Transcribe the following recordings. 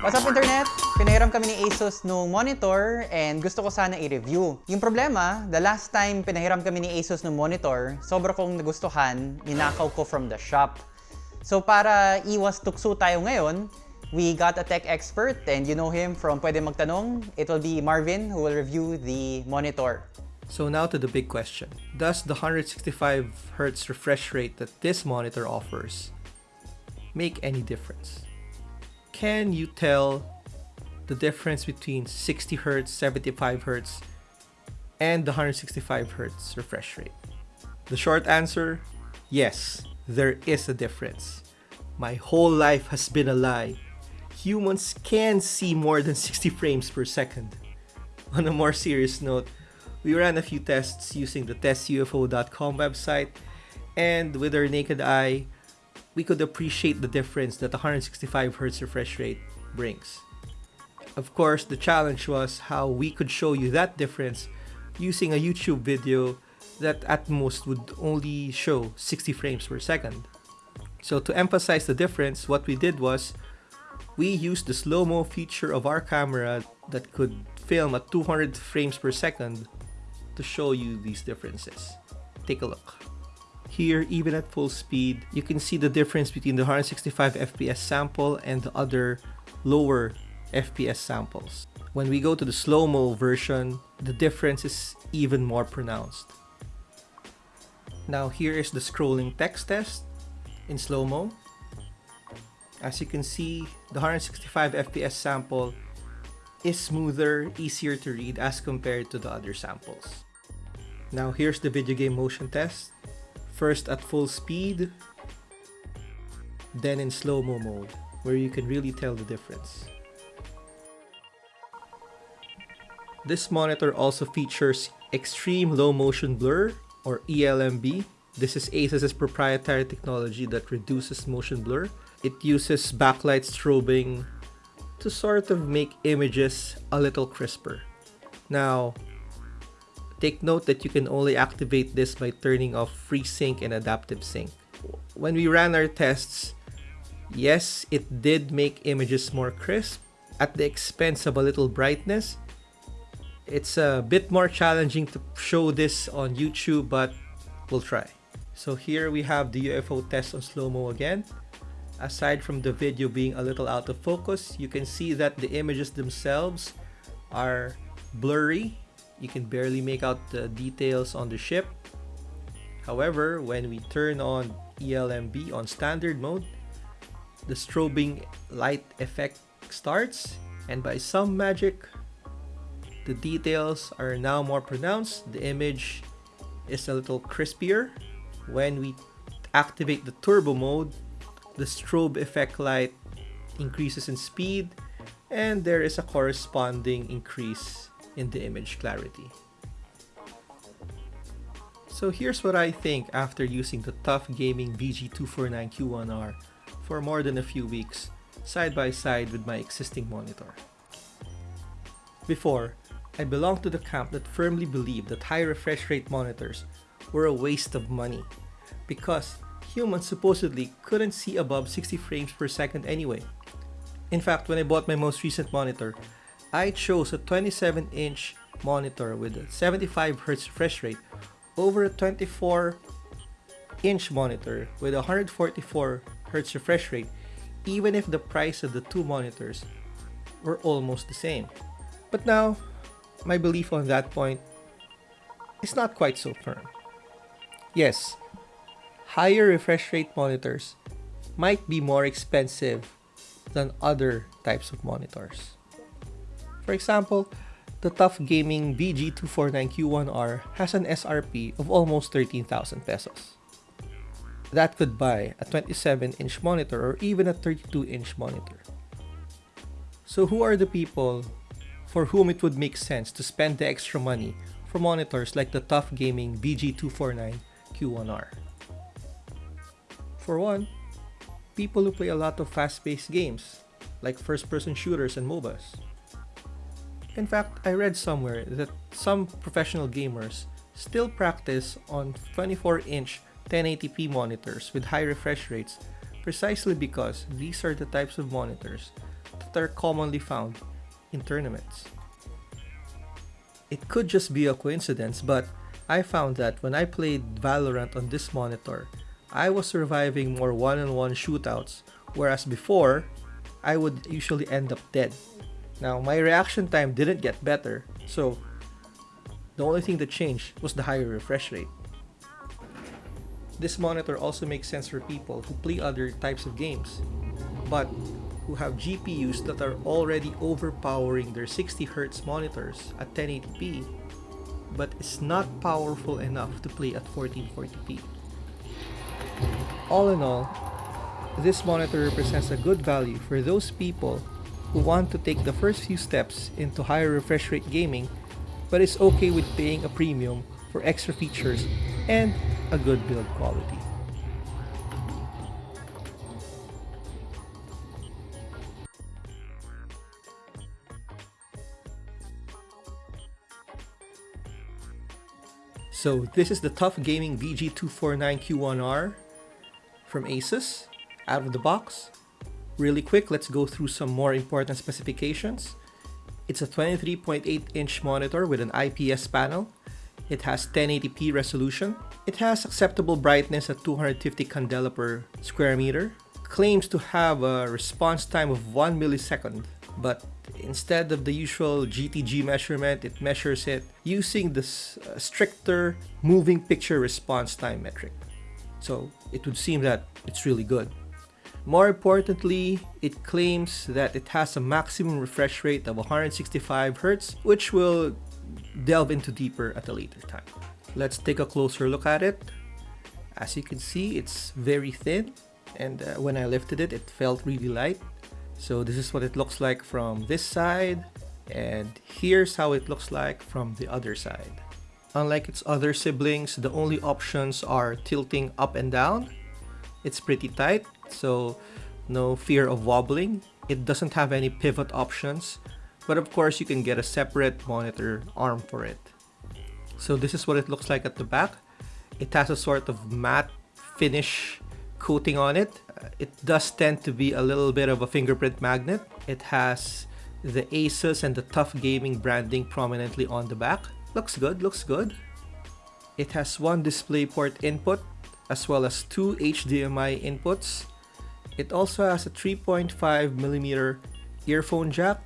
What's up internet? Pinahiram kami ni Asus nung monitor and gusto ko sana i-review. Yung problema, the last time pinahiram kami ni Asus nung monitor, sobra kong nagustuhan, ninakaw ko from the shop. So para iwas tukso tayo ngayon, we got a tech expert and you know him from Pwede Magtanong. It will be Marvin who will review the monitor. So now to the big question. Does the 165Hz refresh rate that this monitor offers make any difference? Can you tell the difference between 60 Hz, 75 Hz, and the 165 Hz refresh rate? The short answer, yes, there is a difference. My whole life has been a lie. Humans can see more than 60 frames per second. On a more serious note, we ran a few tests using the testufo.com website, and with our naked eye, we could appreciate the difference that the 165Hz refresh rate brings. Of course, the challenge was how we could show you that difference using a YouTube video that at most would only show 60 frames per second. So to emphasize the difference, what we did was we used the slow-mo feature of our camera that could film at 200 frames per second to show you these differences. Take a look. Here, even at full speed, you can see the difference between the 165 FPS sample and the other lower FPS samples. When we go to the slow-mo version, the difference is even more pronounced. Now here is the scrolling text test in slow-mo. As you can see, the 165 FPS sample is smoother, easier to read as compared to the other samples. Now here's the video game motion test. First at full speed, then in slow-mo mode, where you can really tell the difference. This monitor also features Extreme Low Motion Blur, or ELMB. This is Asus's proprietary technology that reduces motion blur. It uses backlight strobing to sort of make images a little crisper. Now, Take note that you can only activate this by turning off FreeSync and Adaptive Sync. When we ran our tests, yes, it did make images more crisp at the expense of a little brightness. It's a bit more challenging to show this on YouTube, but we'll try. So here we have the UFO test on slow-mo again. Aside from the video being a little out of focus, you can see that the images themselves are blurry you can barely make out the details on the ship. However, when we turn on ELMB on standard mode, the strobing light effect starts and by some magic, the details are now more pronounced. The image is a little crispier. When we activate the turbo mode, the strobe effect light increases in speed and there is a corresponding increase in the image clarity. So here's what I think after using the TUF Gaming VG249Q1R for more than a few weeks, side by side with my existing monitor. Before, I belonged to the camp that firmly believed that high refresh rate monitors were a waste of money because humans supposedly couldn't see above 60 frames per second anyway. In fact, when I bought my most recent monitor, I chose a 27-inch monitor with a 75Hz refresh rate over a 24-inch monitor with a 144Hz refresh rate even if the price of the two monitors were almost the same. But now, my belief on that point is not quite so firm. Yes, higher refresh rate monitors might be more expensive than other types of monitors. For example, the TUF Gaming VG249Q1R has an SRP of almost 13,000 pesos. That could buy a 27-inch monitor or even a 32-inch monitor. So who are the people for whom it would make sense to spend the extra money for monitors like the TUF Gaming VG249Q1R? For one, people who play a lot of fast-paced games, like first-person shooters and MOBAs. In fact, I read somewhere that some professional gamers still practice on 24-inch 1080p monitors with high refresh rates precisely because these are the types of monitors that are commonly found in tournaments. It could just be a coincidence, but I found that when I played Valorant on this monitor, I was surviving more one-on-one shootouts, whereas before, I would usually end up dead. Now, my reaction time didn't get better, so the only thing that changed was the higher refresh rate. This monitor also makes sense for people who play other types of games, but who have GPUs that are already overpowering their 60Hz monitors at 1080p, but is not powerful enough to play at 1440p. All in all, this monitor represents a good value for those people who want to take the first few steps into higher refresh rate gaming but is okay with paying a premium for extra features and a good build quality. So this is the TUF Gaming VG249Q1R from Asus out of the box. Really quick, let's go through some more important specifications. It's a 23.8 inch monitor with an IPS panel. It has 1080p resolution. It has acceptable brightness at 250 candela per square meter. Claims to have a response time of 1 millisecond, but instead of the usual GTG measurement, it measures it using the uh, stricter moving picture response time metric. So it would seem that it's really good. More importantly, it claims that it has a maximum refresh rate of 165 Hz, which we'll delve into deeper at a later time. Let's take a closer look at it. As you can see, it's very thin, and uh, when I lifted it, it felt really light. So this is what it looks like from this side, and here's how it looks like from the other side. Unlike its other siblings, the only options are tilting up and down. It's pretty tight, so no fear of wobbling. It doesn't have any pivot options, but of course you can get a separate monitor arm for it. So this is what it looks like at the back. It has a sort of matte finish coating on it. Uh, it does tend to be a little bit of a fingerprint magnet. It has the Asus and the TUF Gaming branding prominently on the back. Looks good, looks good. It has one DisplayPort input as well as two HDMI inputs. It also has a 3.5mm earphone jack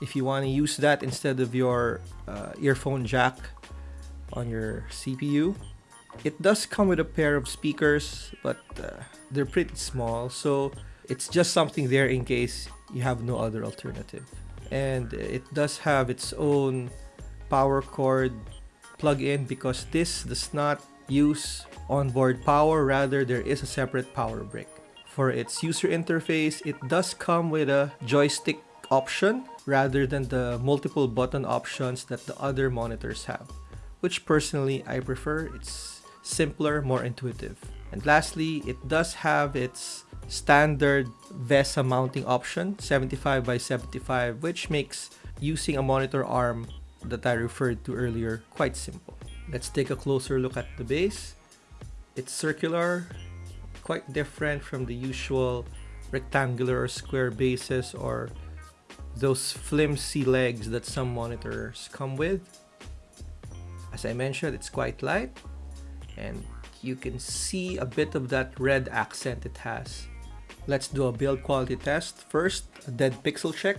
if you want to use that instead of your uh, earphone jack on your CPU. It does come with a pair of speakers, but uh, they're pretty small, so it's just something there in case you have no other alternative. And it does have its own power cord plug-in because this does not use onboard power, rather there is a separate power brick. For its user interface, it does come with a joystick option rather than the multiple button options that the other monitors have, which personally I prefer. It's simpler, more intuitive. And lastly, it does have its standard VESA mounting option, 75 by 75, which makes using a monitor arm that I referred to earlier quite simple. Let's take a closer look at the base. It's circular, quite different from the usual rectangular or square bases or those flimsy legs that some monitors come with. As I mentioned, it's quite light and you can see a bit of that red accent it has. Let's do a build quality test. First, a dead pixel check.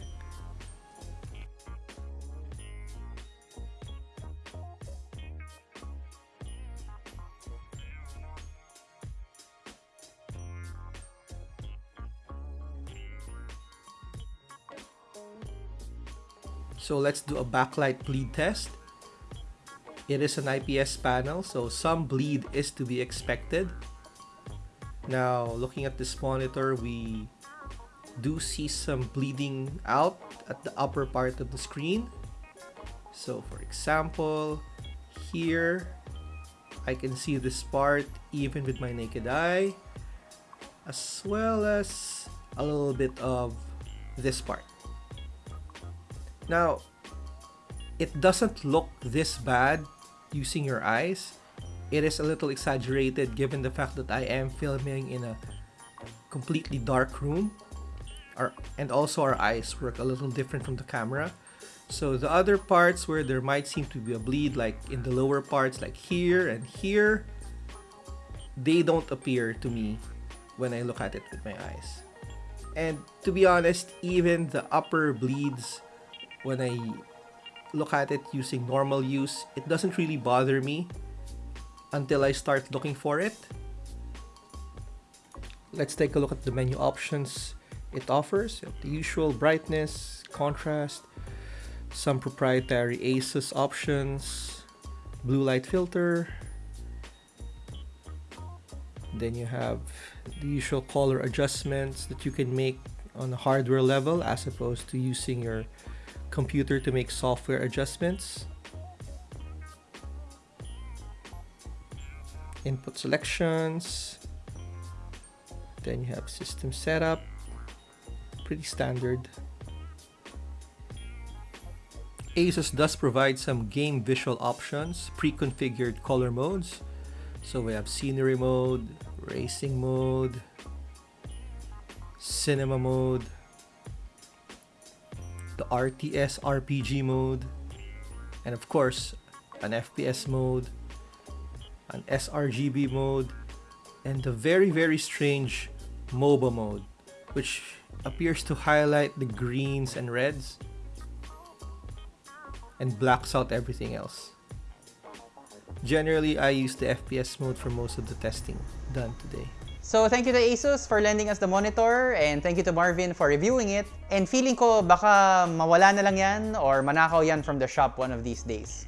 So let's do a backlight bleed test. It is an IPS panel, so some bleed is to be expected. Now, looking at this monitor, we do see some bleeding out at the upper part of the screen. So for example, here, I can see this part even with my naked eye, as well as a little bit of this part. Now, it doesn't look this bad using your eyes. It is a little exaggerated given the fact that I am filming in a completely dark room. our and also our eyes work a little different from the camera. So the other parts where there might seem to be a bleed, like in the lower parts, like here and here, they don't appear to me when I look at it with my eyes. And to be honest, even the upper bleeds, when I look at it using normal use, it doesn't really bother me until I start looking for it. Let's take a look at the menu options it offers. The usual brightness, contrast, some proprietary ASUS options, blue light filter. Then you have the usual color adjustments that you can make on a hardware level as opposed to using your computer to make software adjustments. Input selections. Then you have system setup. Pretty standard. Asus does provide some game visual options, pre-configured color modes. So we have scenery mode, racing mode, cinema mode, the RTS RPG mode, and of course, an FPS mode, an sRGB mode, and the very very strange MOBA mode, which appears to highlight the greens and reds and blacks out everything else. Generally, I use the FPS mode for most of the testing done today. So thank you to Asus for lending us the monitor and thank you to Marvin for reviewing it. And feeling ko baka mawala na lang yan or manakaw yan from the shop one of these days.